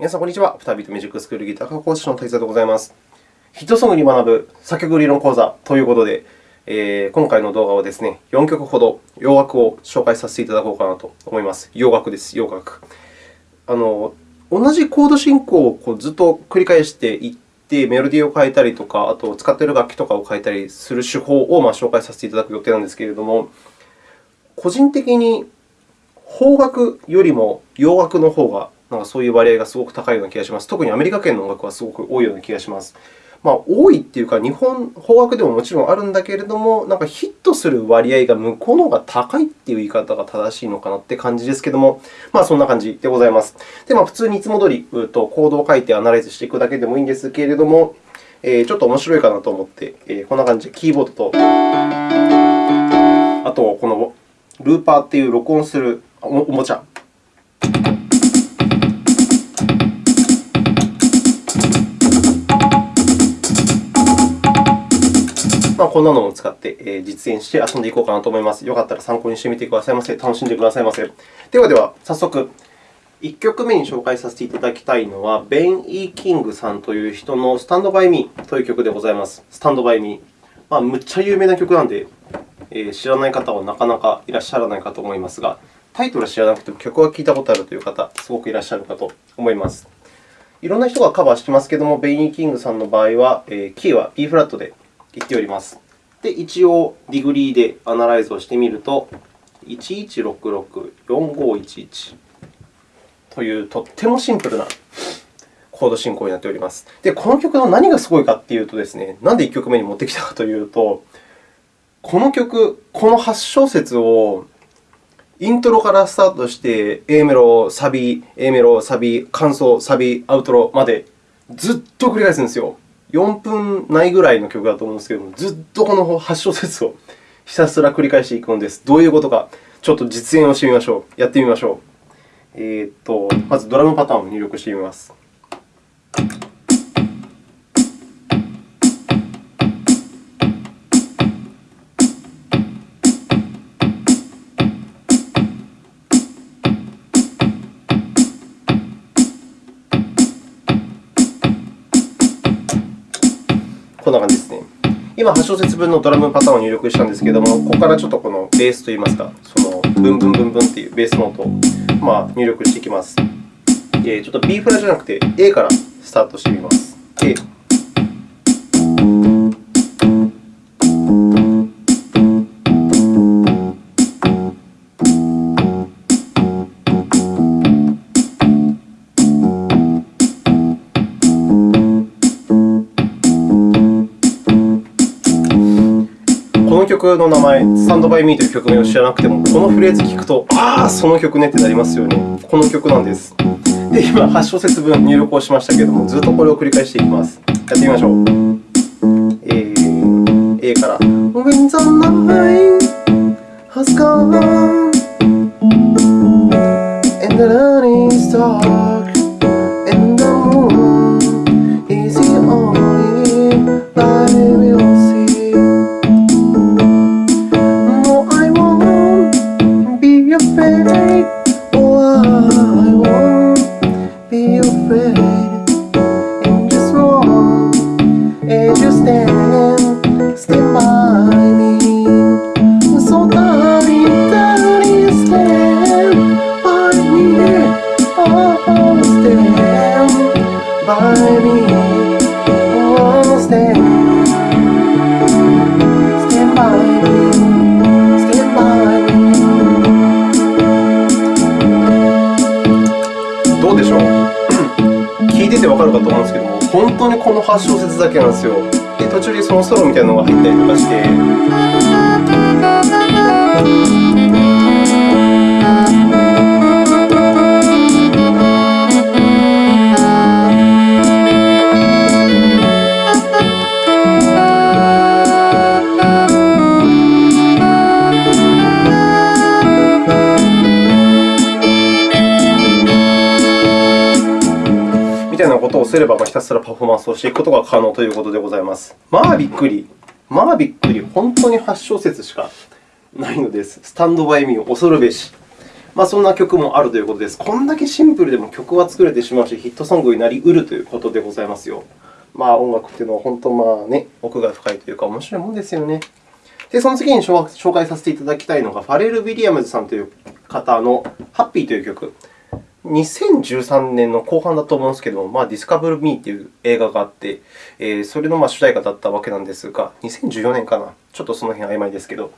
皆さん、こんにちは。フタビートミュージックスクールギター科講師の滝沢でございます。ヒットソングに学ぶ作曲理論講座ということで、えー、今回の動画はですね、4曲ほど洋楽を紹介させていただこうかなと思います。洋楽です、洋楽。あの同じコード進行をこうずっと繰り返していって、メロディーを変えたりとか、あと使っている楽器とかを変えたりする手法をま紹介させていただく予定なんですけれども、個人的に邦楽よりも洋楽の方がなんかそういう割合がすごく高いような気がします。特にアメリカ圏の音楽はすごく多いような気がします。まあ、多いというか、日本、邦楽でももちろんあるんだけれども、なんかヒットする割合が向こうの方が高いという言い方が正しいのかなという感じですけれども、まあ、そんな感じでございます。で、まあ、普通にいつも通りとコードを書いてアナライズしていくだけでもいいんですけれども、えー、ちょっと面白いかなと思って、えー、こんな感じでキーボードと、あとこのルーパーという録音するおもちゃまあ、こんなのを使って実演して遊んでいこうかなと思います。よかったら参考にしてみてくださいませ。楽しんでくださいませ。ではでは、早速、1曲目に紹介させていただきたいのは、ベン・イー・キングさんという人のスタンドバイ・ミーという曲でございます。スタンドバイ・ミー。まあ、むっちゃ有名な曲なので、え知らない方はなかなかいらっしゃらないかと思いますが、タイトルは知らなくても曲は聴いたことあるという方、すごくいらっしゃるかと思います。いろんな人がカバーしてますけれども、ベン・E・キングさんの場合は、キーは B フラットで言っております。で、一応、ディグリーでアナライズをしてみると、11664511というとってもシンプルなコード進行になっております。で、この曲の何がすごいかというとですね、なんで1曲目に持ってきたかというと、この曲、この8小節をイントロからスタートして、A メロ、サビ、A メロ、サビ、感想、サビ、アウトロまでずっと繰り返すんですよ。4分ないぐらいの曲だと思うんですけれども、ずっとこの8小節をひたすら繰り返していくのです。どういうことか、ちょっと実演をしてみましょう。やってみましょう。えー、っとまずドラムパターンを入力してみます。今、8小節分のドラムパターンを入力したんですけれども、ここからちょっとこのベースといいますか、そのブンブンブンブンというベースノートをまあ入力していきます。ちょっと B フラじゃなくて A からスタートしてみます。A 曲の名前、スタンドバイミーという曲名を知らなくても、このフレーズを聞くと、ああ、その曲ねってなりますよね。この曲なんです。で、今、8小節分入力をしましたけれども、ずっとこれを繰り返していきます。やってみましょう。A, A から。When the night has gone だけなんですよ。で、途中でそのソロみたいなのが入ったりとかして。すれば、ひたすらパフォーマンスをしていくことが可能ということでございます。まあびっくり。まあびっくり。本当に8小節しかないのです。スタンドバイミー恐るべし。まあ、そんな曲もあるということです。こんだけシンプルでも曲は作れてしまうし、ヒットソングになりうるということでございますよ。まあ、音楽というのは本当、まあね、奥が深いというか、面白いもんですよね。で、その次に紹介させていただきたいのが、ファレル・ウィリアムズさんという方のハッピーという曲。2013年の後半だと思うんですけども、まあ、ディスカブル・ミーという映画があって、えー、それのまあ主題歌だったわけなんですが、2014年かな、ちょっとその辺曖昧ですけど、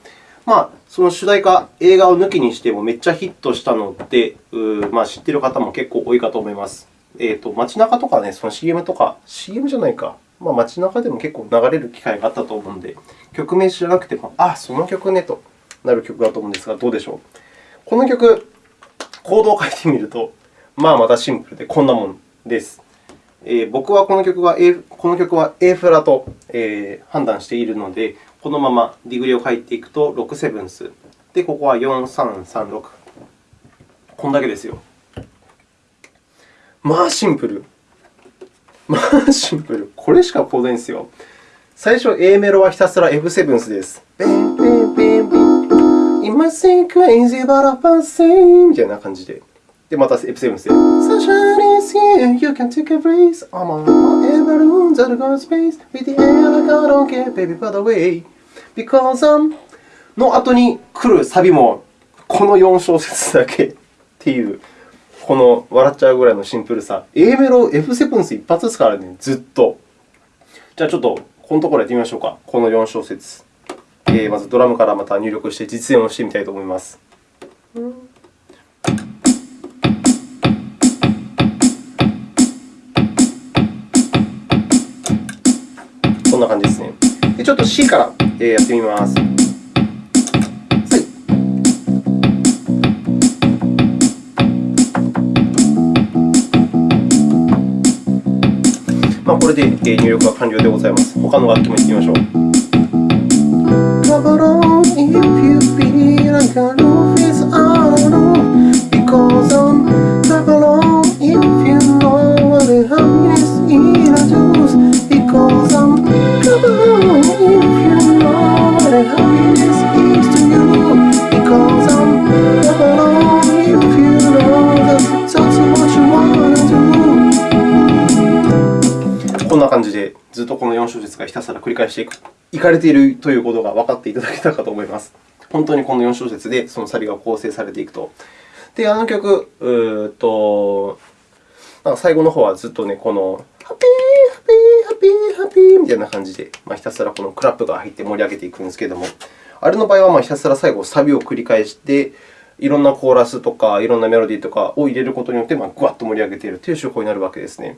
まあ、その主題歌、映画を抜きにしてもめっちゃヒットしたので、まあ、知っている方も結構多いかと思います。えーと、街中とかね、その CM とか、CM じゃないか、まあ、街中でも結構流れる機会があったと思うので、曲名知らなくても、あ、その曲ねとなる曲だと思うんですが、どうでしょう。この曲、コードを書いてみると、まあ、またシンプルでこんなもんです。えー、僕はこの曲は A, この曲は A フラと、えー、判断しているので、このままディグリを書いていくと6セブンス。で、ここは4336。こんだけですよ。まあシンプル。まあシンプル。これしかコードないんですよ。最初、A メロはひたすら F セブンスです。今 say crazy but I'm insane みたいな感じで。で、また F セブンスで。Sunshine is here, you can take a breeze. I'm on whatever rooms that go space. With the air like I don't care, baby, by the way. Because I'm の後に来るサビも、この4小節だけっていう、この笑っちゃうぐらいのシンプルさ。A メロ、F セブンス一発ですからね、ずっと。じゃあ、ちょっとこのところやってみましょうか。この4小節。えー、まずドラムからまた入力して実演をしてみたいと思います。こんな感じですね。でちょっと C からやってみます。まあ、これで入力が完了でございます。他の楽器もいってみましょう。とこの4小節がひたすら繰り返していく、いかれているということが分かっていただけたかと思います。本当にこの4小節でそのサビが構成されていくと。で、あの曲、うとなんか最後の方はずっとね、このハッピー、ハッピー、ハッピー、ハッピーみたいな感じで、まあ、ひたすらこのクラップが入って盛り上げていくんですけれども、あれの場合はまひたすら最後、サビを繰り返して、いろんなコーラスとか、いろんなメロディーとかを入れることによって、まあ、ぐわっと盛り上げているという手法になるわけですね。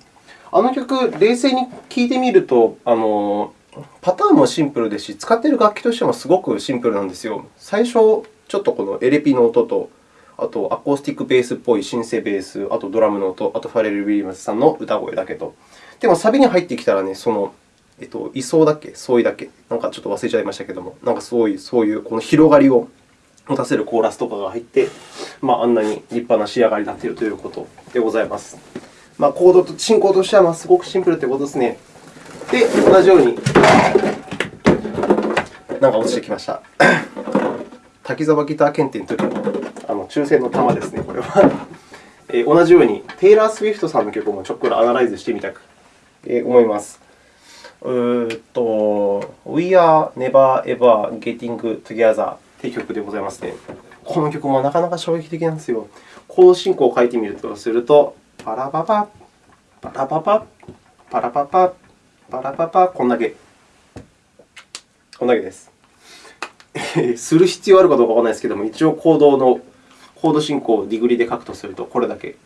あの曲、冷静に聴いてみると、あのパターンもシンプルですし、使っている楽器としてもすごくシンプルなんですよ。最初、ちょっとこのエレピの音と、あとアコースティックベースっぽいシンセベース、あとドラムの音、あとファレル・ウィリアムズさんの歌声だけと。でも、サビに入ってきたらね、その、えっと、位相だっけ、相違だっけ、なんかちょっと忘れちゃいましたけども、なんかそういそういうこの広がりを持たせるコーラスとかが入って、まあ、あんなに立派な仕上がりになっているということでございます。まあ、コードと進行としてはすごくシンプルということですね。で、同じように、なんか落ちてきました。滝沢ギター検定の時のあの抽選の玉ですね、これは。えー、同じように、テイラー・スウィフトさんの曲もちょっくらアナライズしてみたく、えー、思います。うっと、We are never ever getting together という曲でございますね。この曲もなかなか衝撃的なんですよ。コード進行を書いてみるとすると、パラパパ、パラパパ、パラパパ、パラパパ、こんだけ。こんだけです。する必要あるかどうかわからないですけども、一応コードのコード進行をディグリで書くとすると、これだけ。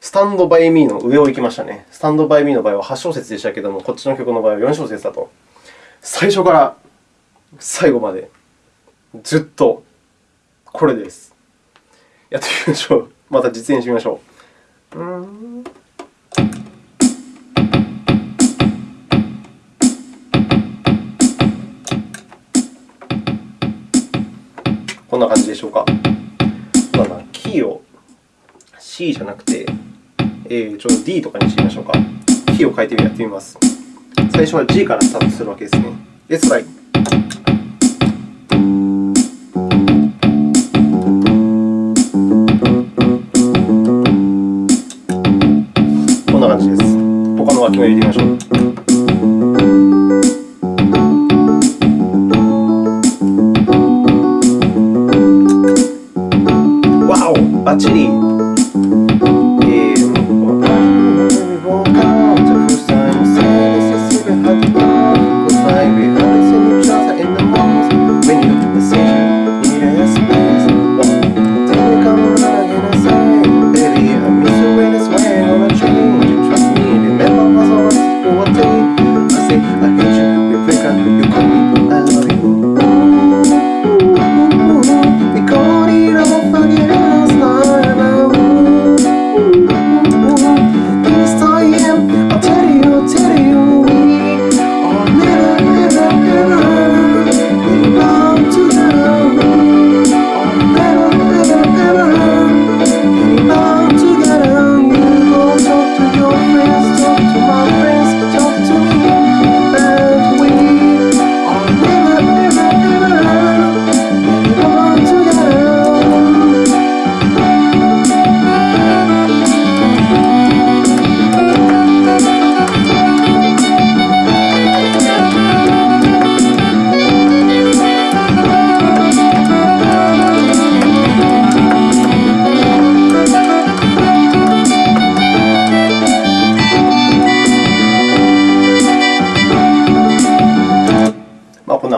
スタンドバイミーの上を行きましたね。スタンドバイミーの場合は8小節でしたけども、こっちの曲の場合は4小節だと。最初から最後までずっとこれです。やってみましょう。また実演してみましょう。こんな感じでしょうか。まあ、キーを C じゃなくて、えー、ちょっと D とかにしてみましょうか。キーを変えてやってみます。最初は G からスタートするわけですね。Let's try.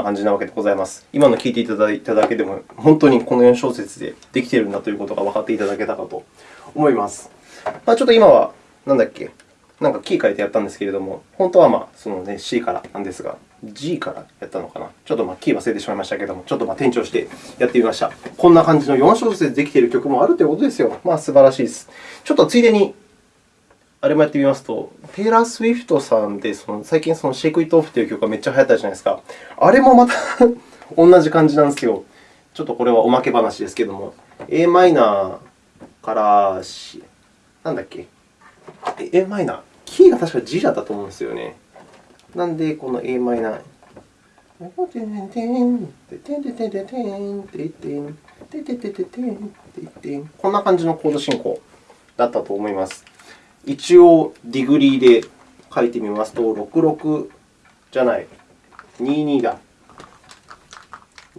な感じなわけでございます。今の聞いていただいただけでも、本当にこの4小節でできているんだということが分かっていただけたかと思います。まあ、ちょっと今は、なんだっけ、なんかキー変えてやったんですけれども、本当はまあその、ね、C からなんですが、G からやったのかな？ちょっとまあキー忘れてしまいましたけれども、ちょっとまあ転調してやってみました。こんな感じの4小節でできている曲もあるということですよ。まあ、素晴らしいです。ちょっとついでにあれもやってみますと、テイラー・スウィフトさんで、その最近そのシェイク・イット・オフという曲がめっちゃ流行ったじゃないですか。あれもまた 同じ感じなんですよ。ちょっとこれはおまけ話ですけれども、a マイナーからなんだっけ、a マイナー、キーが確か G だったと思うんですよね。なんで、この a マイナー？こんな感じのコード進行だったと思います。一応、ディグリーで書いてみますと、66じゃない、22だ。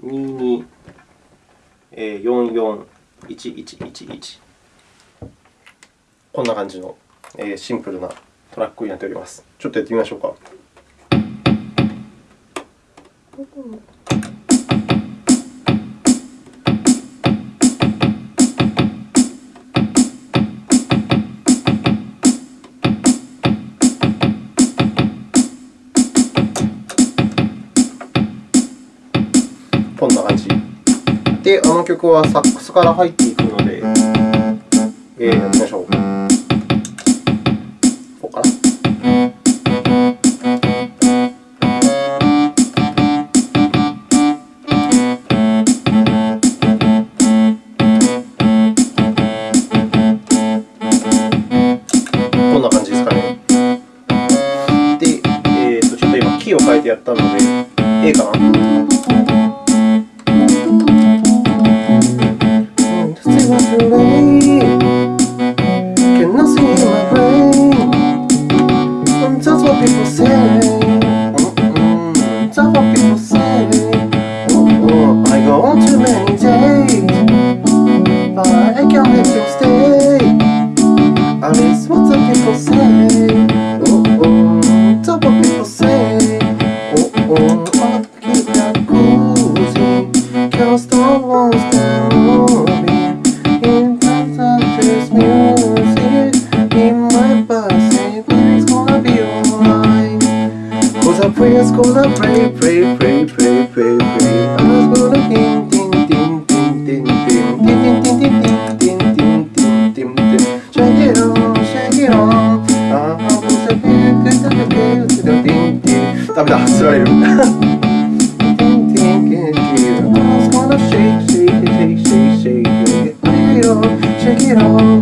22、44、1111。こんな感じのシンプルなトラックになっております。ちょっとやってみましょうか。で、あの曲はサックスから入っていくので、えー、やってみましょう。ここかな。Was gonna pray, pray, pray, pray, pray, pray. I was gonna ding, ding, ding, ding, ding, ding, ding, ding, ding, ding, ding, ding, ding, ding, ding. Shake it on, shake it on. Ah, who's a big, good, good, good, good, good, ding, ding. ダメだ、つられる。Ding, ding, ding, ding. I was gonna shake, shake it, shake, shake, shake it. Shake it on, shake it on.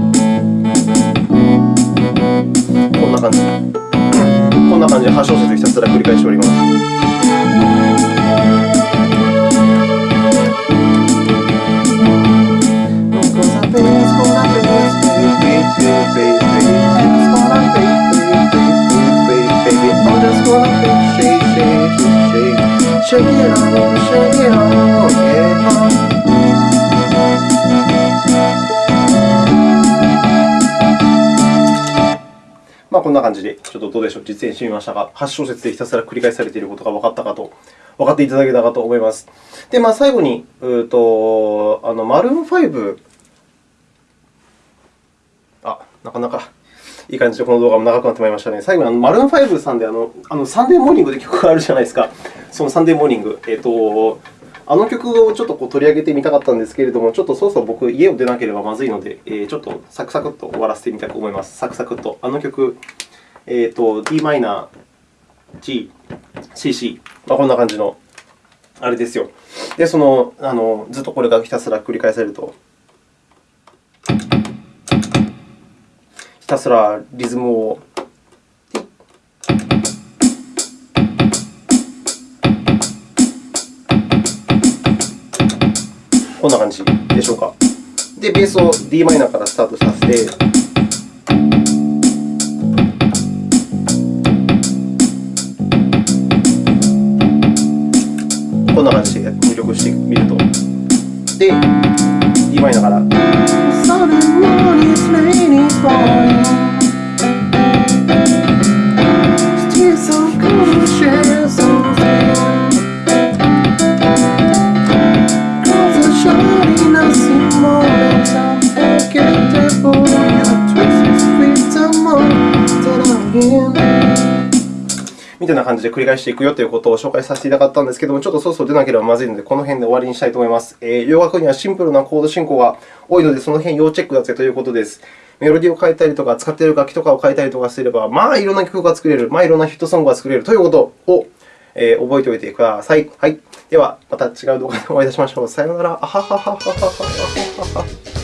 すら繰り返しております。Shake it on, shake it on. こんな感じで、ちょっとどうでしょう、実演してみましたが、8小節でひたすら繰り返されていることが分かったかと、分かっていただけたかと思います。で、まあ、最後に、うとあのマルーン5、あ、なかなかいい感じでこの動画も長くなってまいりましたね。最後にあのマルーン5さんであのあのサンデーモーニングで曲があるじゃないですか。そのサンデーモーニング。えっ、とあの曲をちょっとこう取り上げてみたかったんですけれども、ちょっとそろそろ僕、家を出なければまずいので、えー、ちょっとサクサクっと終わらせてみたいと思います。サクサクっと。あの曲、えーと、d マイナー、G、C、C、まあ、こんな感じのあれですよ。で、そのあのずっとこれがひたすら繰り返されると、ひたすらリズムをこんな感じでしょうか。で、ベースを Dm からスタートさせて、こんな感じで入力してみると。で、d マイナーから。じで繰り返していくよということを紹介させていただかったんですけども、ちょっとそろそろ出なければまずいので、この辺で終わりにしたいと思います。えー、洋楽にはシンプルなコード進行が多いので、その辺要チェックだぜということです。メロディーを変えたりとか、使っている楽器とかを変えたりとかすれば、まあ、いろんな曲が作れる、まあ、いろんなヒットソングが作れるということを、えー、覚えておいてください。はい、では、また違う動画でお会いいたしましょう。さようなら。あははははははは。